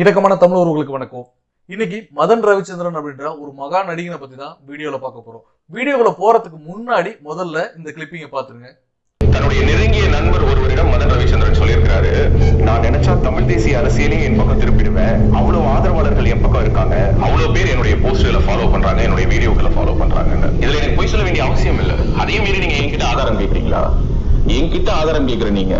இடக்கமான தமிழ் உறவுகளுக்கு வணக்கம். இன்னைக்கு மதன் ரவிச்சந்திரன் அப்படின்ற ஒரு மகா நடிகனை பத்தி தான் வீடியோல பார்க்க போறோம். வீடியோக்குள்ள போறதுக்கு முன்னாடி முதல்ல இந்த கிளிப்பிங்க பாத்துருங்க தன்னுடைய நெருங்கிய நண்பர் ஒருவரிடம் மதன் ரவிச்சந்திரன் சொல்லியிருக்கிறாரு நான் நினைச்சா தமிழ் தேசிய அரசியலையும் என் பக்கம் திருப்பிடுவேன். அவ்வளவு ஆதரவாளர்கள் என் பக்கம் இருக்காங்க. அவ்வளவு பேர் என்னுடைய போஸ்டர்ல ஃபாலோ பண்றாங்க என்னுடைய வீடியோக்களை ஃபாலோ பண்றாங்க இதுல எனக்கு பொய் சொல்ல வேண்டிய அவசியம் இல்ல. அதையும் மீறி நீங்க என்கிட்ட ஆதாரம் கேட்கறீங்களா என்கிட்ட ஆதாரம் கேட்கிற நீங்க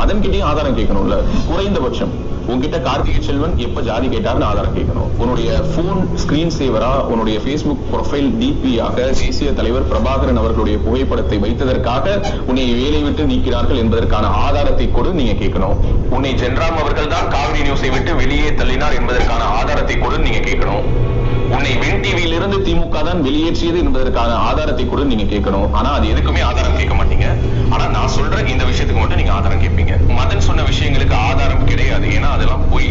மதன் கிட்டயும் ஆதாரம் கேட்கணும்ல. குறைந்தபட்சம். உன்கிட்ட கார்த்திகை செல்வன் எப்ப ஜாதி கேட்டாருன்னு ஆதாரம் கேட்கணும். உன்னுடைய போன் ஸ்கிரீன் சேவரா உன்னுடைய ஃபேஸ்புக் ப்ரொஃபைல் டிபியாக தேசிய தலைவர் பிரபாகரன் அவர்களுடைய புகைப்படத்தை வைத்ததற்காக உன்னை வேலை விட்டு நீக்கிறார்கள் என்பதற்கான ஆதாரத்தை கொடு நீங்க கேட்கணும். உன்னை ஜென்ராம் அவர்கள் தான் காவிரி நியூஸை விட்டு வெளியே தள்ளினார் என்பதற்கான ஆதாரத்தை கொடு நீங்க கேட்கணும். உன்னை வென் டிவியில இருந்து திமுக தான் வெளியேற்றியது என்பதற்கான ஆதாரத்தை கூட நீங்க கேட்கணும். ஆனா அது எதுக்குமே ஆதாரம் கேட்க மாட்டீங்க. ஆனா நான் சொல்ற இந்த விஷயத்துக்கு மட்டும் நீங்க ஆதாரம் கேட்பீங்க. மதன் சொன்ன விஷயங்களுக்கு ஆதாரம் கிடையாது. ஏன்னா அதெல்லாம் பொய்.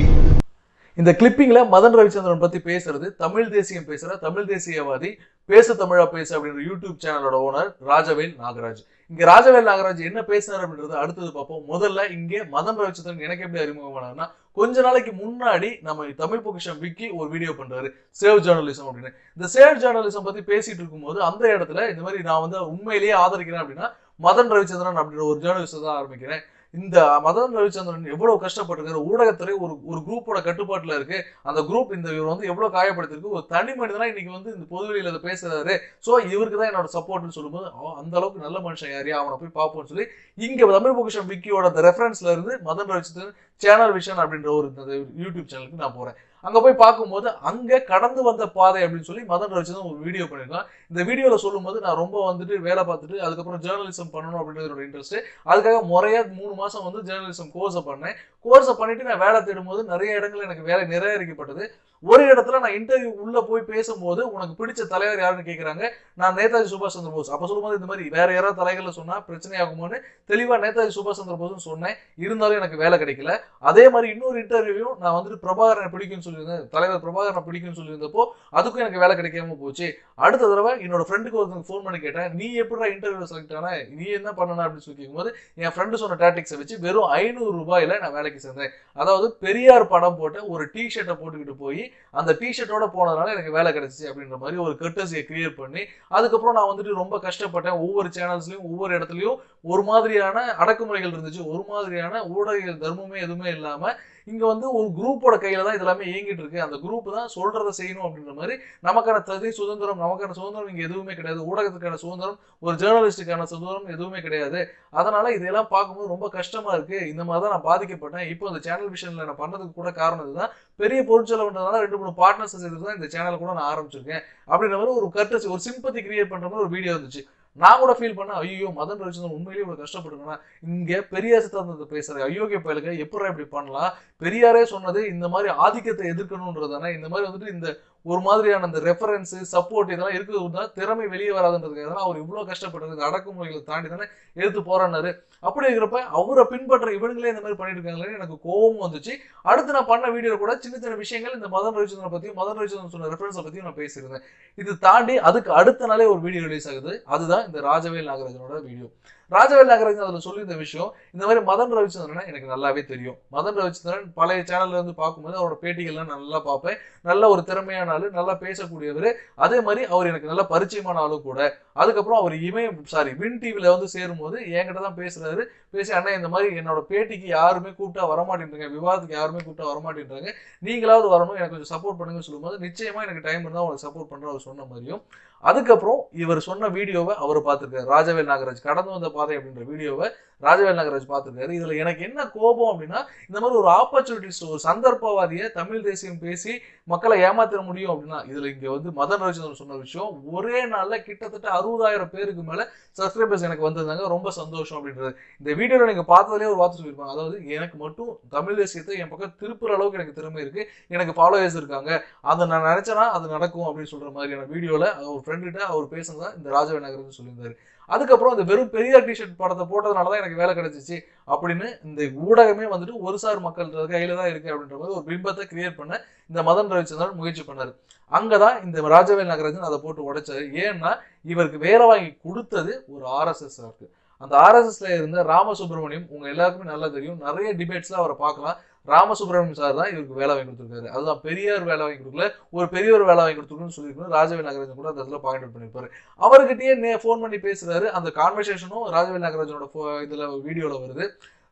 இந்த கிளிப்பிங்ல மதன் ரவிச்சந்திரன் பத்தி பேசுறது தமிழ் தேசியம் பேசுற தமிழ் தேசியவாதி பேச தமிழா பேசு அப்படின்ற யூடியூப் சேனலோட ஓனர் ராஜவேல் நாகராஜ். இங்க ராஜவேல் நாகராஜ் என்ன பேசினார் அப்படின்றத அடுத்தது பார்ப்போம். முதல்ல இங்கே மதம் ரவிச்சந்திரன் எனக்கு எப்படி அறிமுகமானார்னா கொஞ்ச நாளைக்கு முன்னாடி நம்ம தமிழ் பொக்கிஷம் விக்கி ஒரு வீடியோ பண்றாரு சேவ் ஜேர்னலிசம் அப்படின்னு. இந்த சேவ் ஜேர்னலிசம் பத்தி பேசிட்டு இருக்கும்போது அந்த இடத்துல இந்த மாதிரி நான் வந்து உண்மையிலேயே ஆதரிக்கிறேன் அப்படின்னா மதன் ரவிச்சந்திரன் அப்படின்ற ஒரு ஜேர்னலிஸ்ட் தான் ஆரம்பிக்கிறேன். இந்த மதன் ரவிச்சந்திரன் எவ்வளவு கஷ்டப்பட்டிருக்காரு ஊடகத்துறை ஒரு ஒரு குரூப்போட கட்டுப்பாட்டில் இருக்கு. அந்த குரூப் இந்த இவர் வந்து எவ்வளவு காயப்படுத்திருக்கு ஒரு தனி மனிதனா இன்னைக்கு வந்து இந்த பொதுவெளியில அதை பேசுறாரு. ஸோ இவருக்கு தான் என்னோட சப்போர்ட்னு சொல்லும்போது அவன் அந்த அளவுக்கு நல்ல மனுஷன் யாரையும் அவனை போய் பார்ப்போம்னு சொல்லி இங்க தமிழ் பொக்கிஷம் விக்கியோட ரெஃபரன்ஸ்ல இருந்து மதன் ரவிச்சந்திரன் சேனல் விஷன் அப்படின்ற ஒரு இந்த யூடியூப் சேனலுக்கு நான் போறேன். அங்கே போய் பார்க்கும்போது அங்கே கடந்து வந்த பாதை அப்படின்னு சொல்லி மதன் ரவிச்சந்திரன் ஒரு வீடியோ பண்ணியிருக்கான். இந்த வீடியோவில் சொல்லும்போது நான் ரொம்ப வந்துட்டு வேலை பார்த்துட்டு அதுக்கப்புறம் ஜேர்னலிசம் பண்ணணும் அப்படின்றது இன்ட்ரெஸ்ட் அதுக்காக முறையாக மூணு மாதம் வந்து ஜேர்னலிசம் கோர்ஸை பண்ணேன். கோர்ஸை பண்ணிட்டு நான் வேலை தேடும்போது நிறைய இடங்களில் எனக்கு வேலை நிராகரிக்கப்பட்டது ஒரு இடத்துல நான் இன்டர்வியூ உள்ள போய் பேசும்போது உனக்கு பிடிச்ச தலைவர் யாருன்னு கேட்குறாங்க நான் நேதாஜி சுபாஷ் சந்திர போஸ். அப்போ சொல்லும்போது இந்த மாதிரி வேற யாராவது தலைகளில் சொன்னால் பிரச்சனை ஆகுமோன்னு தெளிவாக நேதாஜி சுபாஷ் சந்திர போஸ்னு சொன்னேன். இருந்தாலும் எனக்கு வேலை கிடைக்கல. அதே மாதிரி இன்னொரு இன்டர்வியூ நான் வந்துட்டு பிரபாகரனை பிடிக்கும்னு சொல்லியிருந்தேன். தலைவர் பிரபாகரனை பிடிக்கும்னு சொல்லியிருந்தப்போ அதுக்கும் எனக்கு வேலை கிடைக்காம போச்சு. அடுத்த தடவை என்னோட ஃப்ரெண்டுக்கு ஒருத்தங்க ஃபோன் பண்ணி கேட்டேன் நீ எப்படிடா இன்டர்வியூ செலக்ட் ஆன? நீ என்ன பண்ணன? அப்படின்னு சொல்லி கேட்கும்போது என் ஃப்ரெண்டு சொன்ன டாக்டிக்ஸை வச்சு வெறும் ஐநூறு ரூபாயில நான் வேலைக்கு சேர்ந்தேன். அதாவது பெரியார் படம் போட்ட ஒரு டி ஷர்ட்டை போட்டுக்கிட்டு போய் அந்த டி ஷர்ட்டோட போனதுனால எனக்கு வேலை கிடைச்சிச்சு அப்படின்ற மாதிரி ஒரு கர்டசியை கிரியேட் பண்ணி அதுக்கப்புறம் நான் வந்துட்டு ரொம்ப கஷ்டப்பட்டேன். ஒவ்வொரு சேனல்ஸ்லையும் ஒவ்வொரு இடத்துலையும் ஒரு மாதிரியான அடக்குமுறைகள் இருந்துச்சு. ஒரு மாதிரியான ஊடக தர்மமே எதுவுமே இல்லாமல் இங்க வந்து ஒரு குரூப்போட கையில தான் இதெல்லாமே இயங்கிட்டு இருக்கு. அந்த குரூப் தான் சொல்றதை செய்யணும் அப்படின்ற மாதிரி நமக்கான தகுதி சுதந்திரம் நமக்கான சுதந்திரம் இங்க எதுவுமே கிடையாது. ஊடகத்துக்கான சுதந்திரம் ஒரு ஜேர்னலிஸ்டுக்கான சுதந்திரம் எதுவுமே கிடையாது. அதனால இதெல்லாம் பார்க்கும்போது ரொம்ப கஷ்டமா இருக்கு. இந்த மாதிரி தான் நான் பாதிக்கப்பட்டேன். இப்போ இந்த சேனல் விஷயம்ல நான் பண்ணதுக்கு கூட காரணம் இதுதான். பெரிய பொருட்செலவுன்றதுனால ரெண்டு மூணு பார்ட்னர்ஸ் சேர்த்து தான் இந்த சேனல் கூட நான் ஆரம்பிச்சிருக்கேன். அப்படின்ற மாதிரி ஒரு கர்டசி ஒரு சிம்பத்தி கிரியேட் பண்ற மாதிரி ஒரு வீடியோ இருந்துச்சு. நான் கூட ஃபீல் பண்ணேன் ஐயோ மதன் ரவிச்சந்திரன் உண்மையிலேயே இவ்வளவு கஷ்டப்பட்டுருக்கேன்னா இங்க பெரியார் சித்தாந்தத்தை பேசுறது. அயோக்கிய பயலுக்கு எப்படி இப்படி பண்ணலாம்? பெரியாரே சொன்னது இந்த மாதிரி ஆதிக்கத்தை எதிர்க்கணும்ன்றதானே இந்த மாதிரி வந்துட்டு இந்த ஒரு மாதிரியான அந்த ரெஃபரன்ஸ் சப்போர்ட் இதெல்லாம் இருக்கிறது தான் திறமை வெளியே வராதுன்றதுக்காக அவர் இவ்வளோ கஷ்டப்பட்டது அடக்குமுறைகளை தாண்டி தானே எடுத்து போறாரு அப்படி இருக்கிறப்ப அவரை பின்பற்ற இவங்களே இந்த மாதிரி பண்ணிட்டு இருக்காங்களே எனக்கு கோபம் வந்துச்சு. அடுத்து நான் பண்ண வீடியோ கூட சின்ன சின்ன விஷயங்கள் இந்த மதன் ரவிச்சந்திரன் பற்றியும் மதன் ரவிச்சந்திரன் சொன்ன ரெஃபரன்ஸை பற்றியும் நான் பேசியிருந்தேன். இது தாண்டி அதுக்கு அடுத்த நாளே ஒரு வீடியோ ரிலீஸ் ஆகுது. அதுதான் இந்த ராஜவேல் நாகராஜனோட வீடியோ ராஜவேல் நாகராஜன் அதில் சொல்லியிருந்த விஷயம் இந்த மாதிரி மதன் ரவிச்சந்திரனை எனக்கு நல்லாவே தெரியும். மதன் ரவிச்சந்திரன் பழைய சேனல்ல இருந்து பார்க்கும்போது அவரோட பேட்டிகள்லாம் நல்லா பார்ப்பேன். நல்ல ஒரு திறமையான ஆளு நல்லா பேசக்கூடியவர். அதே மாதிரி அவர் எனக்கு நல்ல பரிச்சயமான ஆளு கூட. அதுக்கப்புறம் அவர் இமயம் சாரி வின் டிவியில வந்து சேரும்போது என்கிட்ட தான் பேசுறாரு. பேசி அண்ணா இந்த மாதிரி என்னோட பேட்டிக்கு யாருமே கூப்பிட்டா வரமாட்டேன்றாங்க. விவாதத்துக்கு யாருமே கூப்பிட்டா வரமாட்டேன்றாங்க. நீங்களாவது வரணும். எனக்கு கொஞ்சம் சப்போர்ட் பண்ணுங்கன்னு சொல்லும்போது நிச்சயமா எனக்கு டைம் இருந்தால் உங்களுக்கு சப்போர்ட் பண்ற அவர் சொன்ன மாதிரியும் அதுக்கப்புறம் இவர் சொன்ன வீடியோவை அவர் பார்த்துருக்காரு. ராஜவேல் நாகராஜ் கடந்து வந்த பாதை அப்படின்ற வீடியோவை ராஜவேல் நகராஜ் பார்த்துருக்காரு. இதுல எனக்கு என்ன கோபம் அப்படின்னா இந்த மாதிரி ஒரு ஆப்பர்ச்சுனிட்டிஸ் ஒரு சந்தர்ப்பவாதியை தமிழ் தேசியம் பேசி மக்களை ஏமாத்திட முடியும் அப்படின்னா இதுல இங்க வந்து மதன் ரவிச்சந்திரன் சொன்ன விஷயம் ஒரே நாள்ல கிட்டத்தட்ட அறுபதாயிரம் பேருக்கு மேல சப்ஸ்கிரைபர்ஸ் எனக்கு வந்திருந்தாங்க. ரொம்ப சந்தோஷம் அப்படின்றது. இந்த வீடியோல நீங்க பார்த்ததுலேயே ஒரு வார்த்தை சொல்லியிருப்பாங்க. அதாவது எனக்கு மட்டும் தமிழ் தேசியத்தை என் பக்கம் திருப்புற அளவுக்கு எனக்கு திறமை இருக்கு. எனக்கு ஃபாலோவர்ஸ் இருக்காங்க. அதை நான் நினச்சேன்னா அது நடக்கும் அப்படின்னு சொல்ற மாதிரியான வீடியோல அவர் ஃப்ரெண்டுகிட்ட அவர் பேசுனதான் இந்த ராஜவே நகர்னு சொல்லியிருந்தாரு. அதுக்கப்புறம் அந்த வெறும் பெரியார் டிஷர்ட் படத்தை போட்டதுனால தான் எனக்கு வேலை கிடைச்சிச்சு. அப்படின்னு இந்த ஊடகமே வந்துட்டு ஒரு சார் மக்கள் கையில தான் இருக்கு அப்படின்ற மாதிரி ஒரு பிம்பத்தை கிரியேட் பண்ண இந்த மதன் ரவிச்சந்திரன் முயற்சி பண்ணாரு. அங்கதான் இந்த ராஜவேல் நகராஜன் அதை போட்டு உடைச்சாரு. ஏன்னா இவருக்கு வேலை வாங்கி கொடுத்தது ஒரு ஆர்எஸ்எஸ் இருக்கு. அந்த ஆர்எஸ்எஸ்ல இருந்த ராமசுப்ரமணியம் உங்க எல்லாருக்குமே நல்லா தெரியும். நிறைய டிபேட்ஸ்ல அவரை பார்க்கலாம். ராமசுப்ரமணியம் சார் தான் இவருக்கு வேலை வாங்கி கொடுத்துருக்காரு. அதுதான் பெரியார் வேலை வாங்கி கொடுக்கல ஒரு பெரியவர் வேலை வாங்கி கொடுத்துருக்குன்னு சொல்லியிருக்கணும் ராஜவேல் நாகராஜன் கூட அந்த இடத்துல பாயிண்ட் அவுட் பண்ணியிருப்பாரு. அவர்கிட்டயே நே ஃபோன் பண்ணி பேசுறாரு. அந்த கான்வர்சேஷனும் ராஜவேல் நாகராஜனோட pho- இதுல வீடியோவில் வருது.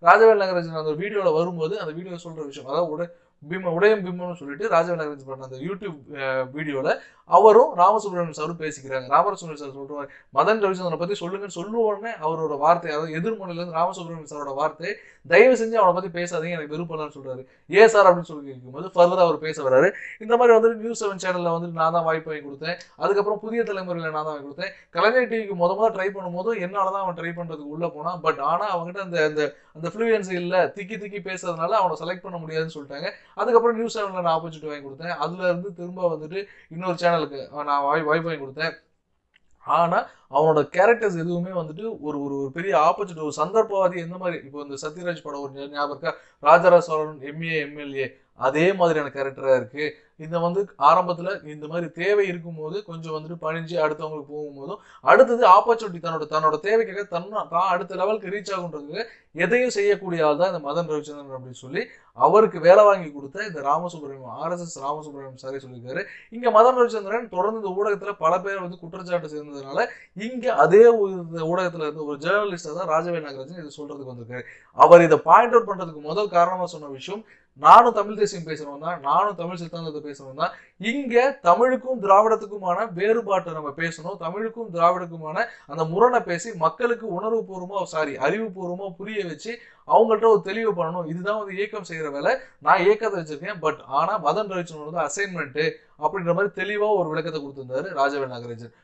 ராஜவேல் நாகராஜன் அந்த வீடியோவில் வரும்போது அந்த வீடியோ சொல்கிற விஷயம் அதாவது உட பிம்ம உடையும் பிம்மம்னு சொல்லிட்டு ராஜவேல் நாகராஜன் பண்ண அந்த யூடியூப் வீடியோவில் அவரும் ராமசுப்ரமணியம் சாரும் பேசிக்கிறாங்க. ராமசுப்ரமணியம் சார் சொல்றாரு மதன் ரவிச்சந்திரனை பத்தி சொல்லுங்கன்னு சொல்லுவ உடனே அவரோட வார்த்தை அதாவது எதிர்மொழியில இருந்து ராமசுப்ரமணியம் சாரோட வார்த்தை தயவு செஞ்சு அவனை பத்தி பேசாதீங்க எனக்கு விருப்பம்னு சொல்றாரு. ஏ சார் அப்படின்னு சொல்லி கேட்கும்போது ஃபர்தர் அவர் பேச வர்றாரு. இந்த மாதிரி வந்துட்டு நியூஸ் செவன் சேனல்ல வந்துட்டு நான் தான் வாய்ப்பு வாங்கி கொடுத்தேன். அதுக்கப்புறம் புதிய தலைமுறையில நான் தான் வாங்கி கொடுத்தேன். கலைஞர் டிவிக்கு முத முதல்ல ட்ரை பண்ணும்போது என்னால தான் அவன் ட்ரை பண்றதுக்கு உள்ள போனான். பட் ஆனா அவங்ககிட்ட அந்த அந்த அந்த ஃப்ளூயன்சி இல்ல. திக்கி திக்கி பேசுறதுனால அவனை செலக்ட் பண்ண முடியாதுன்னு சொல்லிட்டாங்க. அதுக்கப்புறம் நியூஸ் செவன்ல நான் ஆப்பர்ச்சுனிட்டி வாங்கி கொடுத்தேன். அதுல இருந்து திரும்ப வந்துட்டு இன்னொரு சேனல் சேனலுக்கு நான் வாய் வாய்ப்பு வாங்கி கொடுத்தேன். ஆனா அவனோட கேரக்டர்ஸ் எதுவுமே வந்துட்டு ஒரு ஒரு ஒரு பெரிய ஆப்பர்ச்சுனிட்டி ஒரு சந்தர்ப்பவாதி எந்த மாதிரி. இப்போ இந்த சத்யராஜ் படம் ஒரு ஞாபகம் இருக்கா? ராஜராஜ சோழன் எம்ஏ எம்எல்ஏ அதே மாதிரியான கேரக்டராக இருக்கு. இந்த வந்து ஆரம்பத்தில் இந்த மாதிரி தேவை இருக்கும்போது கொஞ்சம் வந்துட்டு பணிஞ்சு அடுத்தவங்களுக்கு போகும்போதும் அடுத்தது ஆப்பர்ச்சுனிட்டி தன்னோட தன்னோட தேவைக்காக தன் தான் அடுத்த லெவலுக்கு ரீச் ஆகுன்றதுக்கு எதையும் செய்யக்கூடிய ஆள் தான் இந்த மதன் ரவிச்சந்திரன் அப்படின்னு சொல்லி அவருக்கு வேலை வாங்கி கொடுத்த இந்த ராமசுப்ரமணியம் ஆர்எஸ்எஸ் ராமசுப்ரமணியம் சாரே சொல்லியிருக்காரு. இங்கே மதன் ரவிச்சந்திரன் தொடர்ந்து இந்த ஊடகத்தில் பல பேர் வந்து குற்றச்சாட்டு சேர்ந்ததுனால இங்கே அதே ஊடகத்தில் இந்த இருந்து ஒரு ஜேர்னலிஸ்டாக தான் ராஜவே நாகராஜன் இதை சொல்கிறதுக்கு வந்திருக்காரு. அவர் இதை பாயிண்ட் அவுட் பண்ணுறதுக்கு முதல் காரணமாக சொன்ன விஷயம் நானும் தமிழ் தேசியம் பேசுறவன் தான் நானும் தமிழ் சித்தாந்தத்தை பேசுறவன் தான். இங்க தமிழுக்கும் திராவிடத்துக்குமான வேறுபாட்டை நம்ம பேசணும். தமிழுக்கும் திராவிடத்துக்குமான அந்த முரணை பேசி மக்களுக்கு உணர்வுபூர்வமா சாரி அறிவுபூர்வமா புரிய வச்சு அவங்கள்ட்ட ஒரு தெளிவு பண்ணணும். இதுதான் வந்து இயக்கம் செய்யற வேலை. நான் இயக்கத்தை வச்சிருக்கேன் பட் ஆனா மதன் ரவிச்சந்திரன் வந்து அசைன்மெண்ட் அப்படின்ற மாதிரி தெளிவா ஒரு விளக்கத்தை கொடுத்திருந்தாரு ராஜவேல் நாகராஜன்.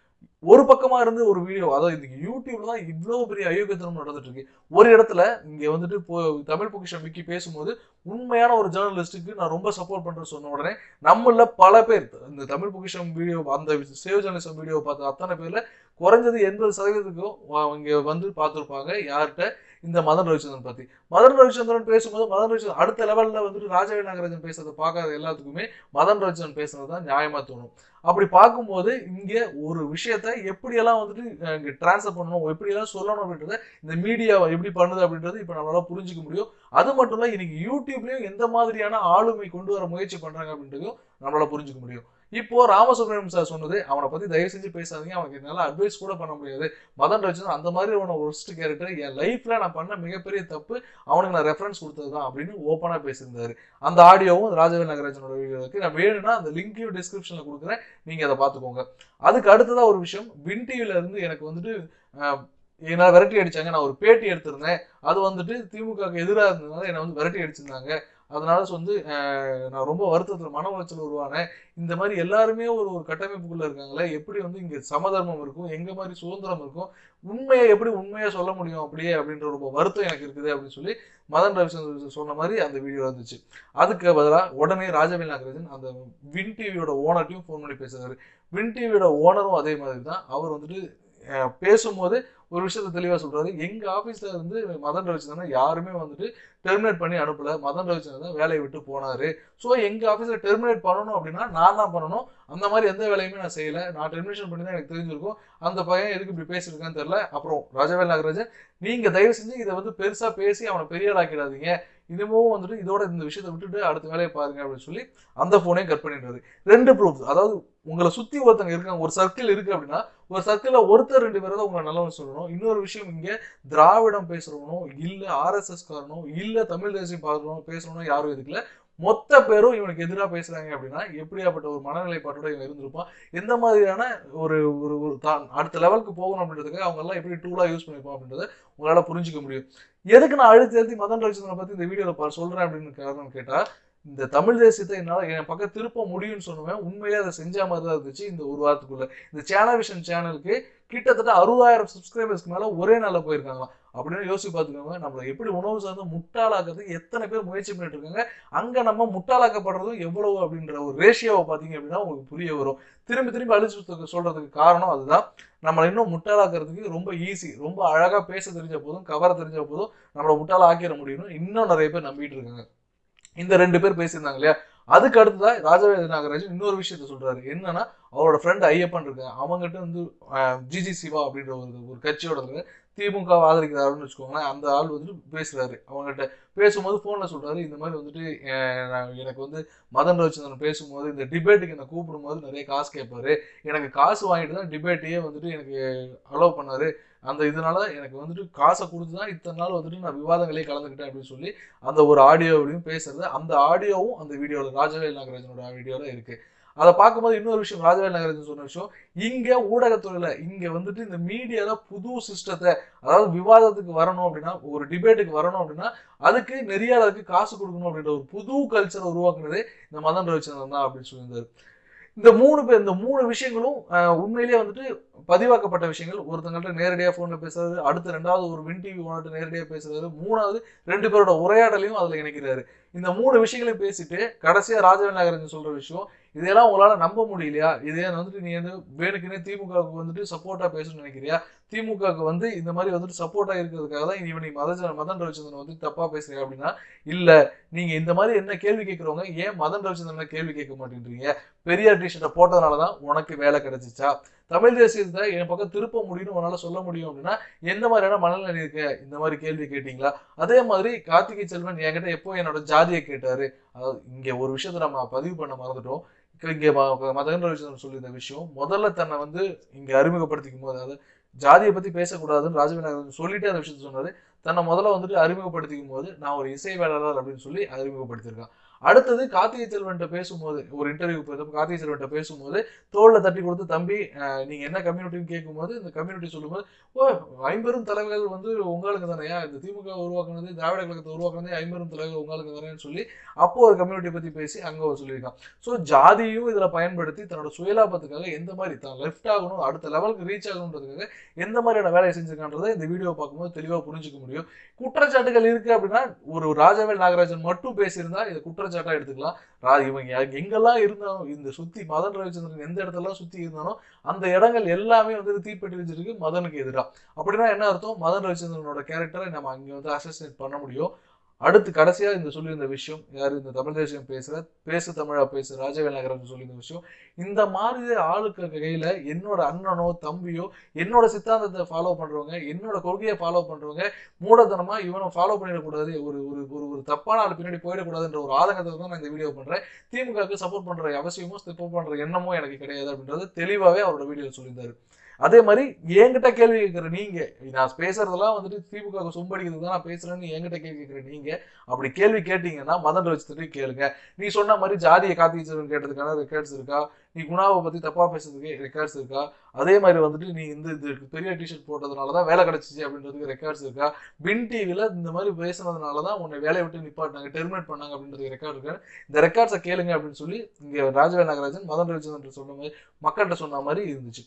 ஒரு பக்கமா இருந்து ஒரு வீடியோ அதாவது யூடியூப்ல தான் இவ்வளவு பெரிய அயோக்கியத்தனம் நடந்துட்டு இருக்கு ஒரு இடத்துல இங்க வந்துட்டு தமிழ் பொக்கிஷம் விக்கி பேசும்போது உண்மையான ஒரு ஜேர்னலிஸ்ட்டுக்கு நான் ரொம்ப சப்போர்ட் பண்றேன்னு சொன்ன உடனே நம்மள பல பேர் இந்த தமிழ் பொக்கிஷம் வீடியோ அந்த சேவ் ஜேர்னலிசம் வீடியோ பார்த்த அத்தனை பேர்ல குறைஞ்சது எண்பது சதவீதத்துக்கும் இங்க வந்து பார்த்துருப்பாங்க. யார்கிட்ட? இந்த மதன் ரவிச்சந்திரன் பத்தி. மதன் ரவிச்சந்திரன் பேசும்போது மதன் ரவிச்சந்திரன் அடுத்த லெவல்ல வந்துட்டு ராஜவி நாகராஜன் பேசுறதை பார்க்காத எல்லாத்துக்குமே மதன் ரவிச்சந்திரன் பேசுறது தான் நியாயமா தோணும். அப்படி பார்க்கும்போது இங்கே ஒரு விஷயத்த எப்படியெல்லாம் வந்துட்டு இங்கே டிரான்ஸ்ஃபர் பண்ணணும் எப்படியெல்லாம் சொல்லணும் அப்படின்றத இந்த மீடியாவை எப்படி பண்ணுது அப்படின்றது இப்போ நம்மளால புரிஞ்சிக்க முடியும். அது மட்டும் இல்லை இன்னைக்கு யூடியூப்லேயும் எந்த மாதிரியான ஆளுமை கொண்டு வர முயற்சி பண்ணுறாங்க அப்படின்றதையும் நம்மளால புரிஞ்சுக்க முடியும். இப்போ ராமசுப்ரமணியம் சார் சொன்னது அவனை பத்தி தயவு செஞ்சு பேசாதீங்க அவனுக்கு என்னால அட்வைஸ் கூட பண்ண முடியாது. மதன் ரஜன் அந்த மாதிரி உன ஒர்ஸ்ட் கேரக்டர் என் லைஃப்ல நான் பண்ண மிகப்பெரிய தப்பு அவனுக்கு நான் ரெஃபரன்ஸ் கொடுத்ததுதான் அப்படின்னு ஓப்பனா பேசியிருந்தாரு. அந்த ஆடியோவும் ராஜவேல் நாகராஜனோட வீடியோ இருக்கு. நான் வேணும்னா அந்த லிங்கையும் டிஸ்கிரிப்ஷன்ல கொடுக்குறேன். நீங்க அதை பார்த்துக்கோங்க. அதுக்கு அடுத்ததா ஒரு விஷயம் வின் டிவில இருந்து எனக்கு வந்துட்டு என்னால் விரட்டி அடிச்சாங்க. நான் ஒரு பேட்டி எடுத்திருந்தேன். அது வந்துட்டு திமுக எதிராக இருந்ததுனால என்னை வந்து விரட்டி அடிச்சிருந்தாங்க. அதனால வந்து நான் ரொம்ப வருத்தத்தில் மன உளைச்சல் உருவானேன். இந்த மாதிரி எல்லாருமே ஒரு ஒரு கட்டமைப்புக்குள்ள இருக்காங்களே எப்படி வந்து இங்கே சமதர்மம் இருக்கும் எங்க மாதிரி சுதந்திரம் இருக்கும் உண்மையை எப்படி உண்மையா சொல்ல முடியும் அப்படியே அப்படின்ற ரொம்ப வருத்தம் எனக்கு இருக்குது அப்படின்னு சொல்லி மதன் ரவிச்சந்திரன் சொன்ன மாதிரி அந்த வீடியோ இருந்துச்சு. அதுக்கு பதிலாக உடனே ராஜவேல் நாகராஜன் அந்த வின் டிவியோட ஓனர்ட்டையும் ஃபோன் பண்ணி பேசுறாரு வின் டிவியோட ஓனரும் அதே மாதிரி தான். அவர் வந்துட்டு பேசும்போது ஒரு விஷயத்த தெளிவாக சொல்கிறாரு எங்கள் ஆஃபீஸில் வந்து மதன் ரவிச்சந்திரன் யாருமே வந்துட்டு டெர்மினேட் பண்ணி அனுப்பல. மதன் ரவிச்சந்திரன் தான் வேலையை விட்டு போனார். ஸோ எங்கள் ஆஃபீஸில் டெர்மினேட் பண்ணணும் அப்படின்னா நான் தான் பண்ணணும். அந்த மாதிரி எந்த வேலையுமே நான் செய்யலை. நான் டெர்மினேஷன் பண்ணி தான் எனக்கு தெரிஞ்சிருக்கும். அந்த பையன் எதுக்கு இப்படி பேசியிருக்கான்னு தெரில அப்புறம் ராஜவேல் நாகராஜன் நீங்கள் தயவு செஞ்சு இதை வந்து பெருசாக பேசி அவனை பெரிய ஆக்கிடாதீங்க. இதுவும் வந்துட்டு இதோட இந்த விஷயத்தை விட்டுட்டு அடுத்த வேலையை பாருங்க அப்படின்னு சொல்லி அந்த ஃபோனையும் கட் பண்ணிடுறது ரெண்டு ப்ரூஃப் அதாவது உங்களை சுத்தி ஒருத்தங்க இருக்காங்க ஒரு சர்க்கிள் இருக்கு அப்படின்னா ஒரு சர்க்கிள்ல ஒருத்தர் ரெண்டு பேரை தான் உங்களை நல்லவன் சொல்லணும். இன்னொரு விஷயம் இங்க திராவிடம் பேசுறவனோ இல்ல ஆர்எஸ்எஸ் காரனோ இல்ல தமிழ் தேசியம் பார்க்கணும் பேசுறவனோ யாரும் இதுக்குல மொத்த பேரும் இவனுக்கு எதிராக பேசுறாங்க அப்படின்னா எப்படியாப்பட்ட ஒரு மனநிலைப்பாட்டோட இவன் இருந்திருப்பான். எந்த மாதிரியான ஒரு ஒரு ஒரு தான் அடுத்த லெவலுக்கு போகணும் அப்படின்றதுக்கு அவங்க எல்லாம் எப்படி டூலா யூஸ் பண்ணிருப்பான் அப்படின்றத உங்களால புரிஞ்சுக்க முடியும். எதுக்கு நான் அழுத்தி அழுத்தி மதன் ரவிச்சந்திரனை பத்தி இந்த வீடியோல சொல்றேன் அப்படின்னு காரணம் கேட்டா இந்த தமிழ் தேசியத்தை என்னால் என் பக்கம் திருப்ப முடியும்னு சொன்னவன் உண்மையிலே அதை செஞ்ச மாதிரி தான் இருந்துச்சு இந்த ஒரு வாரத்துக்குள்ள. இந்த சேனல் விஷன் சேனலுக்கு கிட்டத்தட்ட அறுபதாயிரம் சப்ஸ்கிரைபர்ஸ்க்கு மேலே ஒரே நாளில் போயிருக்காங்களாம். அப்படின்னு யோசிச்சு பார்த்துக்கோங்க நம்மளை எப்படி உணவு சார்ந்து முட்டாளாக்குறதுக்கு எத்தனை பேர் முயற்சி பண்ணிட்டு இருக்காங்க அங்கே நம்ம முட்டாளாக்கப்படுறதும் எவ்வளவு அப்படின்ற ஒரு ரேஷியோவை பார்த்தீங்க அப்படின்னா உங்களுக்கு புரிய வரும். திரும்பி திரும்பி அழிச்சு சொல்றதுக்கு காரணம் அதுதான். நம்மளை இன்னும் முட்டாளாக்குறதுக்கு ரொம்ப ஈஸி ரொம்ப அழகாக பேச தெரிஞ்ச போதும் கவர தெரிஞ்ச போதும் நம்மளை முட்டாள ஆக்கிட முடியும்னு இன்னும் நிறைய பேர் நம்பிட்டு இருக்காங்க. இந்த ரெண்டு பேர் பேசியிருந்தாங்க இல்லையா? அதுக்கு அடுத்ததா ராஜவேத நாகராஜன் இன்னொரு விஷயத்த சொல்றாரு. என்னன்னா அவரோட ஃப்ரெண்ட் ஐயப்பன் இருக்காங்க. அவங்ககிட்ட வந்து ஜிஜி சிவா அப்படின்ற ஒரு ஒரு கட்சியோட இருக்காங்க. திமுக ஆதரிக்கிறாருன்னு வச்சுக்கோங்களேன் அந்த ஆள் வந்துட்டு பேசுறாரு. அவங்ககிட்ட பேசும்போது ஃபோனில் சொல்றாரு இந்த மாதிரி வந்துட்டு நான் எனக்கு வந்து மதன் ரவிச்சந்திரன் பேசும்போது இந்த டிபேட்டுக்கு என்னை கூப்பிடும்போது நிறைய காசு கேட்பாரு. எனக்கு காசு வாங்கிட்டு தான் டிபேட்டையே வந்துட்டு எனக்கு அலோவ் பண்ணாரு. அந்த இதனால எனக்கு வந்துட்டு காசை கொடுத்து தான் இத்தனை நாள் வந்துட்டு நான் விவாதங்களே கலந்துக்கிட்டேன் அப்படின்னு சொல்லி அந்த ஒரு ஆடியோவிலையும் பேசுறது அந்த ஆடியோவும் அந்த வீடியோவில் ராஜவேல் நாகராஜனோட வீடியோவில் இருக்கு. அதை பார்க்கும்போது இன்னொரு விஷயம் ராஜவேல் நாகராஜன் சொன்ன விஷயம் இங்கே ஊடகத்துறையில் இங்கே வந்துட்டு இந்த மீடியாவில் புது சிஸ்டத்தை அதாவது விவாதத்துக்கு வரணும் அப்படின்னா ஒரு டிபேட்டுக்கு வரணும் அப்படின்னா அதுக்கு நெறியாளருக்கு காசு கொடுக்கணும் அப்படின்ற ஒரு புது கல்ச்சரை உருவாக்குனதே இந்த மதன் ரவிச்சந்திரன் தான் அப்படின்னு சொல்லியிருந்தார். இந்த மூணு பேர் இந்த மூணு விஷயங்களும் உண்மையிலேயே வந்துட்டு பதிவாக்கப்பட்ட விஷயங்கள். ஒருத்தங்கள்ட்ட நேரடியாக ஃபோனில் பேசுறது அடுத்து ரெண்டாவது ஒரு வின் டிவி ஓனர்கிட்ட நேரடியாக பேசுறது மூணாவது ரெண்டு பேரோட உரையாடலையும் அதில் இணைக்கிறாரு. இந்த மூணு விஷயங்களையும் பேசிட்டு கடைசியாக ராஜவேல் நாகராஜன் சொல்கிற விஷயம் இதெல்லாம் உங்களால் நம்ப முடியலையா? இதே வந்துட்டு நீ வந்து வேணுக்குன்னே திமுகவுக்கு வந்துட்டு சப்போர்ட்டாக பேசணும்னு நினைக்கிறியா? திமுகவுக்கு வந்து இந்த மாதிரி வந்துட்டு சப்போர்ட்டாக இருக்கிறதுக்காக தான் இவன் நீ மதன் மதன் ரவிச்சந்திரன் வந்து தப்பாக பேசுறியா அப்படின்னா இல்லை நீங்கள் இந்த மாதிரி என்ன கேள்வி கேட்குறவங்க ஏன் மதன் ரவிச்சந்திரனை கேள்வி கேட்க மாட்டேன்றீங்க? பெரியார் டிஷர்ட்டை போட்டதுனால தான் உனக்கு வேலை கிடைச்சிச்சா? தமிழ் தேசியத்தை என் பக்கம் திருப்ப முடியும்னு உன்னால சொல்ல முடியும் அப்படின்னா எந்த மாதிரியான மனநிலை இருக்க? இந்த மாதிரி கேள்வி கேட்டீங்களா? அதே மாதிரி கார்த்திகை செல்வன் என்கிட்ட எப்போ என்னோட ஜாதியை கேட்டாரு? அதாவது இங்க ஒரு விஷயத்த நம்ம பதிவு பண்ண மறந்துட்டோம். இங்க- மதகன்ற ம- மதன் ரவிச்சந்திரன் சொல்லியிருந்த விஷயம். முதல்ல தன்னை வந்து இங்க அறிமுகப்படுத்திக்கும் போது அதாவது ஜாதியை பத்தி பேசக்கூடாதுன்னு ராஜவிநாயகர் சொல்லிட்டு அந்த விஷயத்த சொன்னாரு. தன்னை முதல்ல வந்துட்டு அறிமுகப்படுத்திக்கும் போது நான் ஒரு இசை வேளாளர் அப்படின்னு சொல்லி அறிமுகப்படுத்தியிருக்கான். அடுத்தது கார்த்திகை செல்வன்ட்ட பேசும்போது ஒரு இன்டர்வியூ கார்த்திகை செல்வன்ட்ட பேசும்போது தோல்ல தட்டி கொடுத்து தம்பி நீங்க என்ன கம்யூனிட்டின்னு கேட்கும்போது இந்த கம்யூனிட்டி சொல்லும்போது ஓ ஐம்பெரும் தலைவர்கள் வந்து உங்களுக்கு தானேயா இந்த திமுக உருவாக்குனது திராவிட கழகத்தை உருவாக்குனதே ஐம்பெரும் தலைவர் உங்களுக்கு தானேன்னு சொல்லி அப்போ ஒரு கம்யூனிட்டி பத்தி பேசி அங்க ஒரு சொல்லியிருக்கான். ஸோ ஜாதியும் இதுல பயன்படுத்தி தன்னோட சுயலாபத்துக்காக எந்த மாதிரி தான் லெஃப்ட் ஆகணும் அடுத்த லெவலுக்கு ரீச் ஆகணுன்றதுக்காக எந்த மாதிரியான வேலையை செஞ்சிருக்கான்றதை இந்த வீடியோ பார்க்கும்போது தெளிவாக புரிஞ்சுக்க முடியும். குற்றச்சாட்டுகள் இருக்கு அப்படின்னா ஒரு ராஜவேல் நாகராஜன் மட்டும் பேசியிருந்தா இதை குற்றச்சாட்டு எடுத்துக்கலாம். ரா இவங்க எங்கெல்லாம் இருந்தாலும் இந்த சுத்தி மதன் ரவிச்சந்திரன் எந்த இடத்துலலாம் சுத்தி இருந்தாலும் அந்த இடங்கள் எல்லாமே வந்து தீப்பெட்டி வச்சிருக்கு மதனுக்கு எதிராக அப்படின்னா என்ன அர்த்தம்? மதன் ரவிச்சந்திரனோட கேரக்டரை நம்ம அங்க வந்து அசசினேட் பண்ண முடியும். அடுத்து கடைசியாக இந்த சொல்லியிருந்த விஷயம் யார் இந்த தமிழ் தேசியம் பேசுற பேசு தமிழா பேசு ராஜவேல் நகரன் சொல்லியிருந்த விஷயம். இந்த மாதிரி ஆளுக்கு கையில என்னோட அண்ணனோ தம்பியோ என்னோட சித்தாந்தத்தை ஃபாலோ பண்றவங்க என்னோட கொள்கையை ஃபாலோ பண்றவங்க மூடத்தனமா இவனை ஃபாலோ பண்ணிடக்கூடாது ஒரு ஒரு ஒரு ஒரு தப்பான ஆள் பின்னாடி போயிடக்கூடாதுன்ற ஒரு ஆதங்கத்தை தான் நான் இந்த வீடியோ பண்றேன். திமுகவுக்கு சப்போர்ட் பண்ற அவசியமோ சப்போர்ட் பண்ற எண்ணமோ எனக்கு கிடையாது அப்படின்றது தெளிவாகவே அவரோட வீடியோ சொல்லியிருந்தாரு. அதே மாதிரி என்கிட்ட கேள்வி கேட்குற நீங்க நான் பேசுறதெல்லாம் வந்துட்டு திமுக சொம்படிக்கிறதுக்கு தான் நான் பேசுறேன்னு என்கிட்ட கேள்வி கேட்குற நீங்க அப்படி கேள்வி கேட்டீங்கன்னா மதன் வச்சுட்டு கேளுங்க. நீ சொன்ன மாதிரி ஜாதியை காத்திச்சவன் கேட்டதுக்கான ரெக்கார்ட்ஸ் இருக்கா? நீ குணாவை பத்தி தப்பா பேசுறதுக்கு ரெக்கார்ட்ஸ் இருக்கா? அதே மாதிரி வந்துட்டு நீ இந்த இது பெரிய டிஷர்ட் போட்டதுனால தான் வேலை கிடைச்சிச்சு அப்படின்றதுக்கு ரெக்கார்ட்ஸ் இருக்கா? பின் டிவில இந்த மாதிரி பேசுனதுனால தான் உன்னை வேலையை விட்டு நிப்பாட்டினாங்க டெர்மினேட் பண்ணாங்க அப்படின்றது ரெக்கார்ட் இருக்கு? இந்த ரெக்கார்ட்ஸை கேளுங்க அப்படின்னு சொல்லி இங்க ராஜவே நாகராஜன் மதன் ரவிச்சந்திரன் சொன்ன மாதிரி மக்கள்கிட்ட சொன்ன மாதிரி இருந்துச்சு.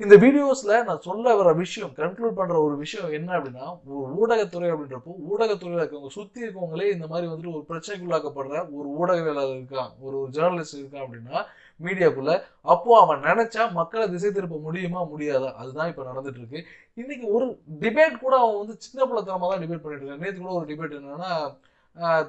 இந்த வீடியோஸில் நான் சொல்ல வர விஷயம் கன்க்ளூட் பண்ணுற ஒரு விஷயம் என்ன அப்படின்னா ஒரு ஊடகத்துறை அப்படின்றப்போ ஊடகத்துறையில் இருக்கவங்க சுற்றி இருக்கவங்களே இந்த மாதிரி வந்துட்டு ஒரு பிரச்சனைக்குள்ளாக்கப்படுற ஒரு ஊடகவியலாளர் இருக்கான் ஒரு ஒரு ஜேர்னலிஸ்ட் இருக்கான் அப்படின்னா மீடியாக்குள்ள அப்போ அவன் நினைச்சா மக்களை திசை திருப்ப முடியுமா முடியாதா? அதுதான் இப்போ நடந்துட்டு இருக்கு இன்னைக்கு ஒரு டிபேட் கூட அவன் வந்து சின்ன பிள்ளைத்தனமாக தான் டிபேட் பண்ணிட்டு இருக்கான். நேற்று கூட ஒரு டிபேட் என்னன்னா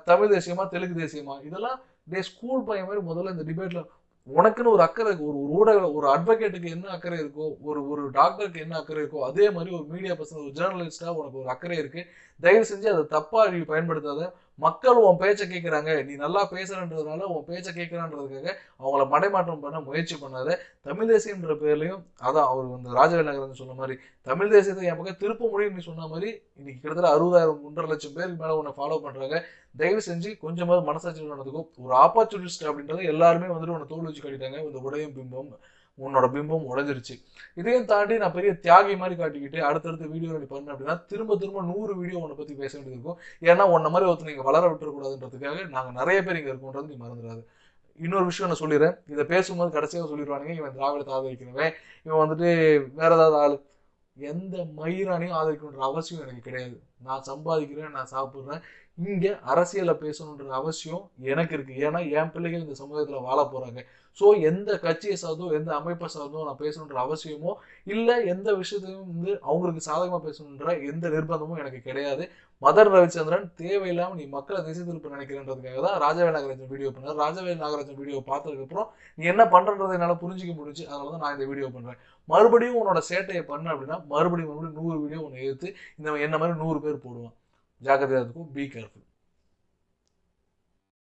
தமிழ் தேசியமா தெலுங்கு தேசியமா? இதெல்லாம் டே ஸ்கூல் பையன் மாதிரி முதல்ல இந்த டிபேட்ல உனக்குன்னு ஒரு அக்கறை ஒரு ஒரு ஊடக ஒரு அட்வொகேட்டுக்கு என்ன அக்கறை இருக்கோ ஒரு ஒரு டாக்டருக்கு என்ன அக்கறை இருக்கோ அதே மாதிரி ஒரு மீடியா பர்சன் ஒரு ஜேர்னலிஸ்டாக உனக்கு ஒரு அக்கறை இருக்குது தயவு செஞ்சு அதை தப்பாக அழிவு பயன்படுத்தாத. மக்கள் உன் பேச்சை கேட்குறாங்க நீ நல்லா பேசுறன்றதுனால உன் பேச்சை கேட்குறான்றதுக்காக அவங்கள மடைமாற்றம் பண்ண முயற்சி பண்ணாத. தமிழ் தேசியன்ற பேர்லையும் அதான் அவர் வந்து ராஜவேல் நகரன் சொன்ன மாதிரி தமிழ் தேசியத்தை என் பக்கம் திருப்ப முடியும் நீ சொன்ன மாதிரி இன்னைக்கு கிட்டத்தட்ட அறுபதாயிரம் ஒன்றரை லட்சம் பேருக்கு மேலே உன்னை ஃபாலோ பண்ணுறாங்க தயவு செஞ்சு கொஞ்சமாவது மனசாட்சி நடந்துக்கும் ஒரு ஆப்பர்ச்சுனிஸ்ட் அப்படின்றது எல்லாருமே வந்துட்டு உன்னை தோல் வச்சு கட்டிட்டாங்க. இந்த உடையும் பிம்பம் உன்னோட பிம்பம் உடஞ்சிருச்சு. இதையும் தாண்டி நான் பெரிய தியாகி மாதிரி காட்டிக்கிட்டு அடுத்தடுத்த வீடியோ நீ பண்ண அப்படின்னா திரும்ப திரும்ப நூறு வீடியோ உன்னை பத்தி பேச வேண்டியது இருக்கும். ஏன்னா உன்ன மாதிரி ஒருத்தர் நீங்கள் வளர விட்டுறக்கூடாதுன்றதுக்காக நாங்கள் நிறைய பேர் இங்கே இருக்கோன்றது நீ மறந்துடாது. இன்னொரு விஷயம் நான் சொல்லிடுறேன். இதை பேசும்போது கடைசியாக சொல்லிடுவானுங்க இவன் திராவிடத்தை ஆதரிக்கிறவன் இவன் வந்துட்டு வேற ஏதாவது ஆள். எந்த மயிரானையும் ஆதரிக்கணுன்ற அவசியம் எனக்கு கிடையாது. நான் சம்பாதிக்கிறேன் நான் சாப்பிட்றேன் இங்கே அரசியலை பேசணுன்ற அவசியம் எனக்கு இருக்குது ஏன்னா என் பிள்ளைகள் இந்த சமூகத்தில் வாழ போகிறாங்க ஸோ எந்த கட்சியை சார்ந்தோ எந்த அமைப்பை சார்ந்தோ நான் பேசணுன்ற அவசியமோ இல்லை எந்த விஷயத்தையும் வந்து அவங்களுக்கு சாதகமாக பேசணுன்ற எந்த நிர்பந்தமும் எனக்கு கிடையாது. மதர் ரவிச்சந்திரன் தேவையில்லாமல் நீ மக்களை திசை திருப்ப நினைக்கிறன்றதுக்காக தான் ராஜவேல் நாகராஜன் வீடியோ பண்ணார். ராஜவேல் நாகராஜன் வீடியோ பார்த்ததுக்கப்புறம் நீ என்ன பண்றன்றதை என்னால் புரிஞ்சுக்க முடிஞ்சு அதனால தான் நான் இந்த வீடியோ பண்ணுறேன் மறுபடியும் உன்னோட சேட்டையை பண்ண அப்படின்னா மறுபடியும் மறுபடியும் நூறு வீடியோ உன்னை எடுத்து இந்த என்ன மாதிரி நூறு பேர் போடுவான். Já que a agradecendo com o Bica.